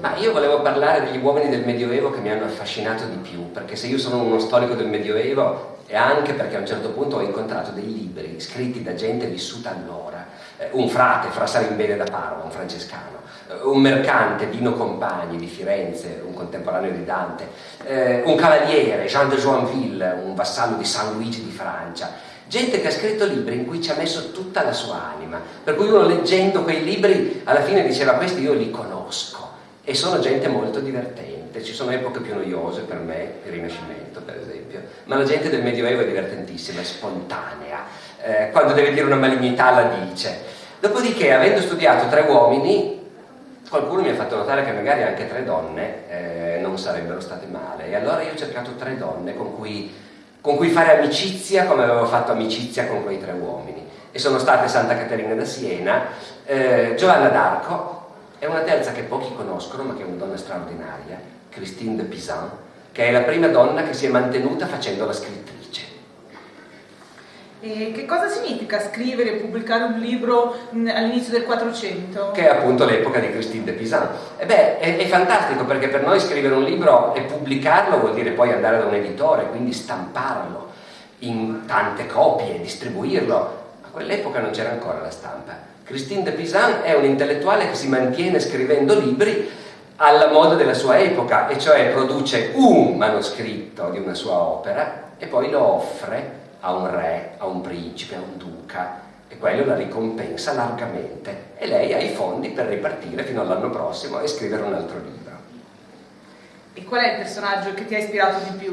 Ma io volevo parlare degli uomini del Medioevo che mi hanno affascinato di più, perché se io sono uno storico del Medioevo è anche perché a un certo punto ho incontrato dei libri scritti da gente vissuta allora, eh, un frate, Fra Salimbene da Parma, un francescano, eh, un mercante, Dino Compagni di Firenze, un contemporaneo di Dante, eh, un cavaliere, Jean de Joinville, un vassallo di San Luigi di Francia, gente che ha scritto libri in cui ci ha messo tutta la sua anima, per cui uno leggendo quei libri alla fine diceva questi io li conosco e sono gente molto divertente, ci sono epoche più noiose per me, il Rinascimento per esempio, ma la gente del Medioevo è divertentissima, è spontanea, eh, quando deve dire una malignità la dice. Dopodiché, avendo studiato tre uomini, qualcuno mi ha fatto notare che magari anche tre donne eh, non sarebbero state male, e allora io ho cercato tre donne con cui, con cui fare amicizia come avevo fatto amicizia con quei tre uomini, e sono state Santa Caterina da Siena, eh, Giovanna d'Arco, e una terza che pochi conoscono, ma che è una donna straordinaria, Christine de Pisan, che è la prima donna che si è mantenuta facendo la scrittrice. E che cosa significa scrivere e pubblicare un libro all'inizio del 400? Che è appunto l'epoca di Christine de Pisan. E beh, è, è, fantastico perché per noi scrivere un libro e pubblicarlo vuol dire poi andare da un editore, quindi stamparlo in tante copie, distribuirlo. A quell'epoca non c'era ancora la stampa Christine de Pisan è un'intellettuale che si mantiene scrivendo libri alla moda della sua epoca, e cioè produce un manoscritto di una sua opera e poi lo offre a un re, a un principe, a un duca, e quello la ricompensa largamente. E lei ha i fondi per ripartire fino all'anno prossimo e scrivere un altro libro. E qual è il personaggio che ti ha ispirato di più?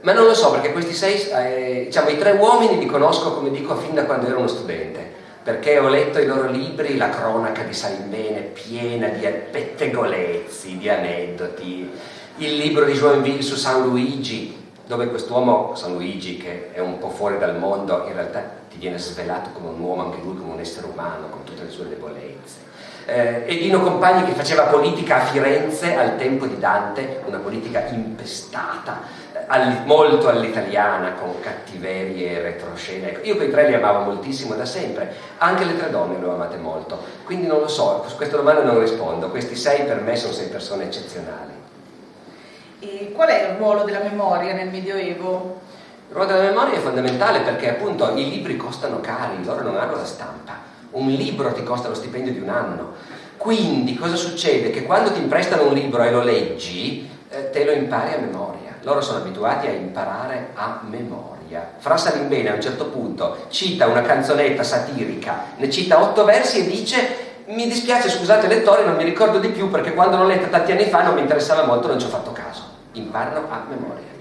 Ma non lo so, perché questi sei, eh, diciamo, i tre uomini li conosco, come dico, fin da quando ero uno studente perché ho letto i loro libri, la cronaca di Salimbene, piena di pettegolezzi, di aneddoti, il libro di Joinville su San Luigi, dove quest'uomo, San Luigi, che è un po' fuori dal mondo, in realtà ti viene svelato come un uomo, anche lui come un essere umano, con tutte le sue debolezze. Eh, e Compagni che faceva politica a Firenze al tempo di Dante, una politica impestata, all, molto all'italiana, con cattiverie e retroscene. Io quei tre li amavo moltissimo da sempre, anche le tre donne le ho amate molto, quindi non lo so, su questa domanda non rispondo, questi sei per me sono sei persone eccezionali. E qual è il ruolo della memoria nel Medioevo? Il ruolo della memoria è fondamentale perché appunto i libri costano cari, loro non hanno la stampa. Un libro ti costa lo stipendio di un anno. Quindi cosa succede? Che quando ti prestano un libro e lo leggi, eh, te lo impari a memoria loro sono abituati a imparare a memoria. Fra Salimbene a un certo punto cita una canzonetta satirica, ne cita otto versi e dice mi dispiace, scusate lettore, non mi ricordo di più perché quando l'ho letta tanti anni fa non mi interessava molto, non ci ho fatto caso. Imparano a memoria.